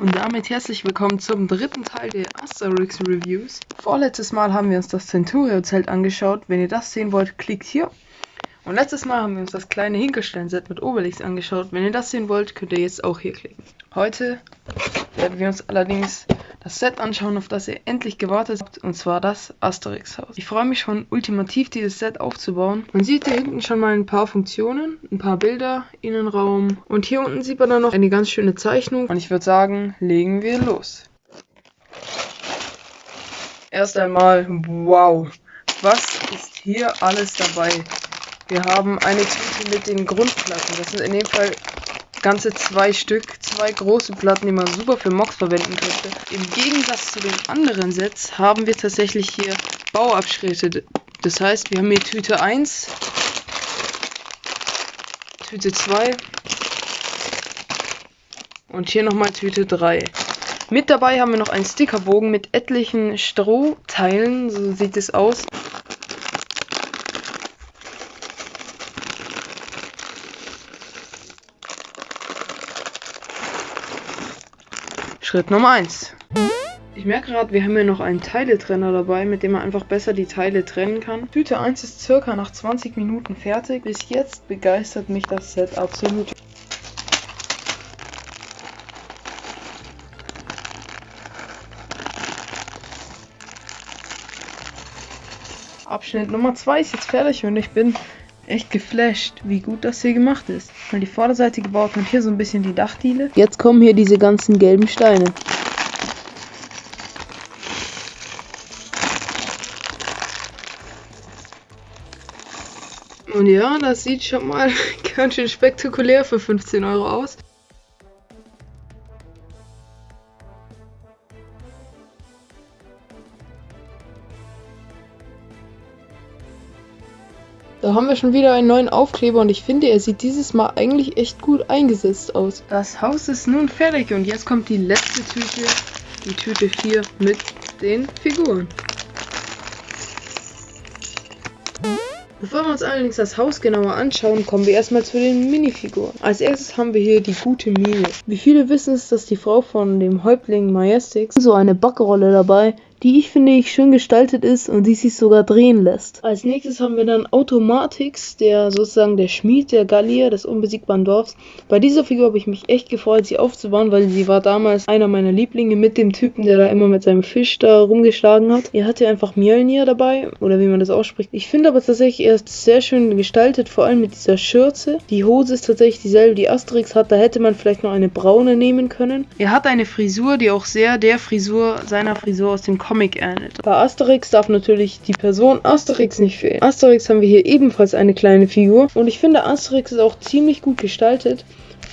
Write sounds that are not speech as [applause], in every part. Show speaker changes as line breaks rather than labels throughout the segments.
Und damit herzlich willkommen zum dritten Teil der Asterix Reviews. Vorletztes Mal haben wir uns das Centurio-Zelt angeschaut. Wenn ihr das sehen wollt, klickt hier. Und letztes Mal haben wir uns das kleine Hinkelstein-Set mit Obelix angeschaut. Wenn ihr das sehen wollt, könnt ihr jetzt auch hier klicken. Heute werden wir uns allerdings das Set anschauen, auf das ihr endlich gewartet habt, und zwar das Asterix-Haus. Ich freue mich schon ultimativ, dieses Set aufzubauen. Man sieht hier hinten schon mal ein paar Funktionen, ein paar Bilder, Innenraum und hier unten sieht man dann noch eine ganz schöne Zeichnung und ich würde sagen, legen wir los. Erst einmal, wow, was ist hier alles dabei? Wir haben eine Tüte mit den Grundplatten, das sind in dem Fall ganze zwei Stück, zwei große Platten, die man super für Mocks verwenden könnte. Im Gegensatz zu den anderen Sets haben wir tatsächlich hier Bauabschnitte. Das heißt, wir haben hier Tüte 1, Tüte 2 und hier nochmal Tüte 3. Mit dabei haben wir noch einen Stickerbogen mit etlichen Strohteilen, so sieht es aus. Schritt Nummer 1. Ich merke gerade, wir haben hier noch einen Teiletrenner dabei, mit dem man einfach besser die Teile trennen kann. Tüte 1 ist circa nach 20 Minuten fertig. Bis jetzt begeistert mich das Set absolut. Abschnitt Nummer 2 ist jetzt fertig und ich bin echt geflasht, wie gut das hier gemacht ist. Mal die Vorderseite gebaut und hier so ein bisschen die Dachdiele. Jetzt kommen hier diese ganzen gelben Steine. Und ja, das sieht schon mal [laughs] ganz schön spektakulär für 15 Euro aus. Da haben wir schon wieder einen neuen Aufkleber und ich finde, er sieht dieses Mal eigentlich echt gut eingesetzt aus. Das Haus ist nun fertig und jetzt kommt die letzte Tüte, die Tüte 4 mit den Figuren. Bevor wir uns allerdings das Haus genauer anschauen, kommen wir erstmal zu den Minifiguren. Als erstes haben wir hier die gute Mine. Wie viele wissen es, dass die Frau von dem Häuptling Majestix so eine Backrolle dabei, die ich finde ich schön gestaltet ist und die sich sogar drehen lässt. Als nächstes haben wir dann Automatix, der sozusagen der Schmied der Gallier des unbesiegbaren Dorfs. Bei dieser Figur habe ich mich echt gefreut, sie aufzubauen, weil sie war damals einer meiner Lieblinge mit dem Typen, der da immer mit seinem Fisch da rumgeschlagen hat. Er hatte einfach Mjölnir dabei, oder wie man das ausspricht. Ich finde aber tatsächlich, er ist sehr schön gestaltet, vor allem mit dieser Schürze. Die Hose ist tatsächlich dieselbe, die Asterix hat, da hätte man vielleicht noch eine braune nehmen können. Er hat eine Frisur, die auch sehr der Frisur seiner Frisur aus dem Kopf Comic ähnelt. Bei Asterix darf natürlich die Person Asterix nicht fehlen. Asterix haben wir hier ebenfalls eine kleine Figur und ich finde Asterix ist auch ziemlich gut gestaltet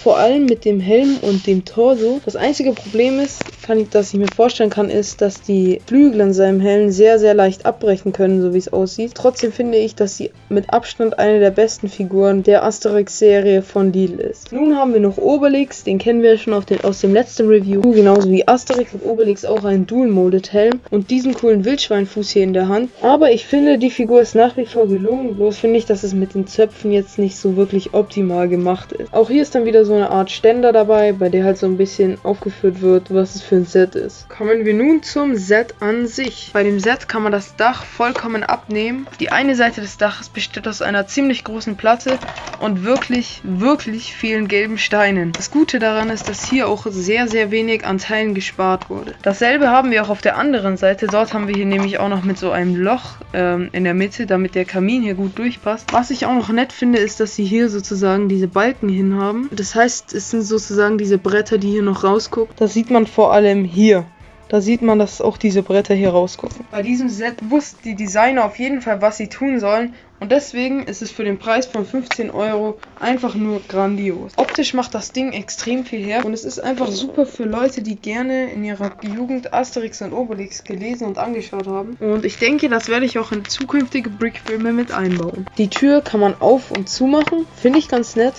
vor allem mit dem Helm und dem Torso. Das einzige Problem ist, kann ich, das ich mir vorstellen kann, ist, dass die Flügel an seinem Helm sehr, sehr leicht abbrechen können, so wie es aussieht. Trotzdem finde ich, dass sie mit Abstand eine der besten Figuren der Asterix-Serie von Lidl ist. Nun haben wir noch Obelix, den kennen wir schon den, aus dem letzten Review. Genauso wie Asterix hat Obelix auch einen Dual-Molded Helm und diesen coolen Wildschweinfuß hier in der Hand. Aber ich finde, die Figur ist nach wie vor gelungen, bloß finde ich, dass es mit den Zöpfen jetzt nicht so wirklich optimal gemacht ist. Auch hier ist dann wieder so eine Art Ständer dabei, bei der halt so ein bisschen aufgeführt wird, was es für ein Set ist. Kommen wir nun zum Set an sich. Bei dem Set kann man das Dach vollkommen abnehmen. Die eine Seite des Daches besteht aus einer ziemlich großen Platte und wirklich, wirklich vielen gelben Steinen. Das Gute daran ist, dass hier auch sehr, sehr wenig an Teilen gespart wurde. Dasselbe haben wir auch auf der anderen Seite. Dort haben wir hier nämlich auch noch mit so einem Loch ähm, in der Mitte, damit der Kamin hier gut durchpasst. Was ich auch noch nett finde, ist, dass sie hier sozusagen diese Balken hin haben. Das heißt, es sind sozusagen diese Bretter, die hier noch rausgucken. Das sieht man vor allem hier. Da sieht man, dass auch diese Bretter hier rausgucken. Bei diesem Set wussten die Designer auf jeden Fall, was sie tun sollen. Und deswegen ist es für den Preis von 15 Euro einfach nur grandios. Optisch macht das Ding extrem viel her. Und es ist einfach super für Leute, die gerne in ihrer Jugend Asterix und Obelix gelesen und angeschaut haben. Und ich denke, das werde ich auch in zukünftige Brickfilme mit einbauen. Die Tür kann man auf- und zumachen. Finde ich ganz nett.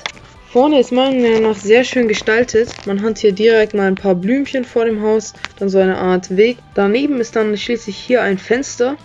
Vorne ist meiner Meinung nach sehr schön gestaltet. Man hat hier direkt mal ein paar Blümchen vor dem Haus, dann so eine Art Weg. Daneben ist dann schließlich hier ein Fenster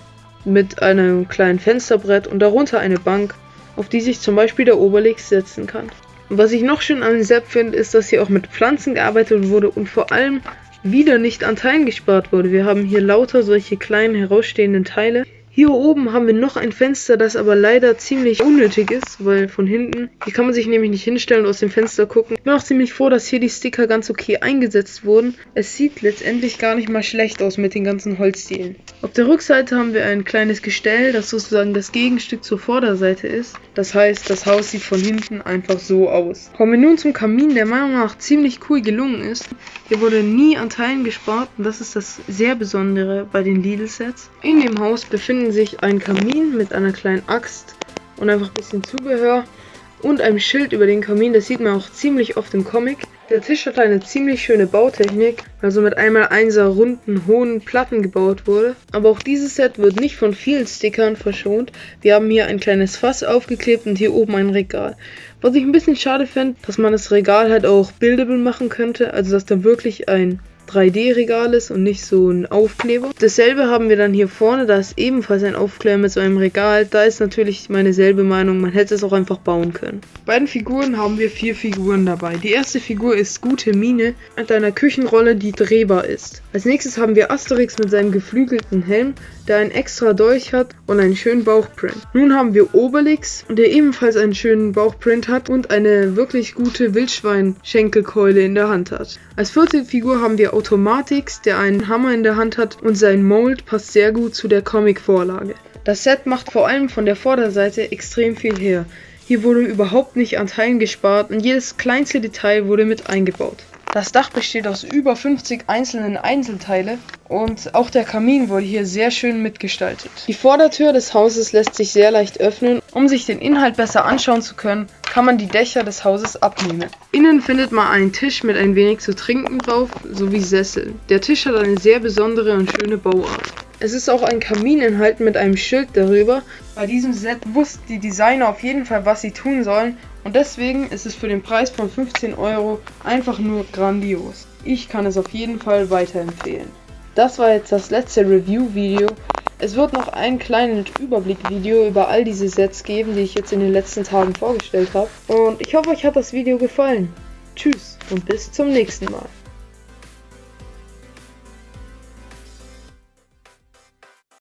mit einem kleinen Fensterbrett und darunter eine Bank, auf die sich zum Beispiel der Obelix setzen kann. Was ich noch schön an dem Set finde, ist, dass hier auch mit Pflanzen gearbeitet wurde und vor allem wieder nicht an Teilen gespart wurde. Wir haben hier lauter solche kleinen herausstehenden Teile. Hier oben haben wir noch ein Fenster, das aber leider ziemlich unnötig ist, weil von hinten, hier kann man sich nämlich nicht hinstellen und aus dem Fenster gucken. Ich bin auch ziemlich froh, dass hier die Sticker ganz okay eingesetzt wurden. Es sieht letztendlich gar nicht mal schlecht aus mit den ganzen Holzdielen. Auf der Rückseite haben wir ein kleines Gestell, das sozusagen das Gegenstück zur Vorderseite ist. Das heißt, das Haus sieht von hinten einfach so aus. Kommen wir nun zum Kamin, der meiner Meinung nach ziemlich cool gelungen ist. Hier wurde nie an Teilen gespart und das ist das sehr Besondere bei den Lidl-Sets. In dem Haus befinden befinden sich ein Kamin mit einer kleinen Axt und einfach ein bisschen Zubehör und einem Schild über den Kamin. Das sieht man auch ziemlich oft im Comic. Der Tisch hat eine ziemlich schöne Bautechnik, also mit einmal einser runden, hohen Platten gebaut wurde. Aber auch dieses Set wird nicht von vielen Stickern verschont. Wir haben hier ein kleines Fass aufgeklebt und hier oben ein Regal. Was ich ein bisschen schade fände, dass man das Regal halt auch buildable machen könnte, also dass da wirklich ein 3D-Regal ist und nicht so ein Aufkleber. Dasselbe haben wir dann hier vorne, da ist ebenfalls ein Aufkleber mit so einem Regal. Da ist natürlich meine selbe Meinung, man hätte es auch einfach bauen können. Bei den Figuren haben wir vier Figuren dabei. Die erste Figur ist Gute Mine mit einer Küchenrolle, die drehbar ist. Als nächstes haben wir Asterix mit seinem geflügelten Helm, der einen extra Dolch hat und einen schönen Bauchprint. Nun haben wir Obelix, der ebenfalls einen schönen Bauchprint hat und eine wirklich gute Wildschwein-Schenkelkeule in der Hand hat. Als vierte Figur haben wir Automatix, der einen Hammer in der Hand hat und sein Mold passt sehr gut zu der Comic-Vorlage. Das Set macht vor allem von der Vorderseite extrem viel her. Hier wurde überhaupt nicht an Teilen gespart und jedes kleinste Detail wurde mit eingebaut. Das Dach besteht aus über 50 einzelnen Einzelteile und auch der Kamin wurde hier sehr schön mitgestaltet. Die Vordertür des Hauses lässt sich sehr leicht öffnen. Um sich den Inhalt besser anschauen zu können, kann man die Dächer des Hauses abnehmen. Innen findet man einen Tisch mit ein wenig zu trinken drauf sowie Sessel. Der Tisch hat eine sehr besondere und schöne Bauart. Es ist auch ein Kamin enthalten mit einem Schild darüber. Bei diesem Set wussten die Designer auf jeden Fall, was sie tun sollen und deswegen ist es für den Preis von 15 Euro einfach nur grandios. Ich kann es auf jeden Fall weiterempfehlen. Das war jetzt das letzte Review-Video. Es wird noch ein kleines Überblick-Video über all diese Sets geben, die ich jetzt in den letzten Tagen vorgestellt habe. Und ich hoffe, euch hat das Video gefallen. Tschüss und bis zum nächsten Mal.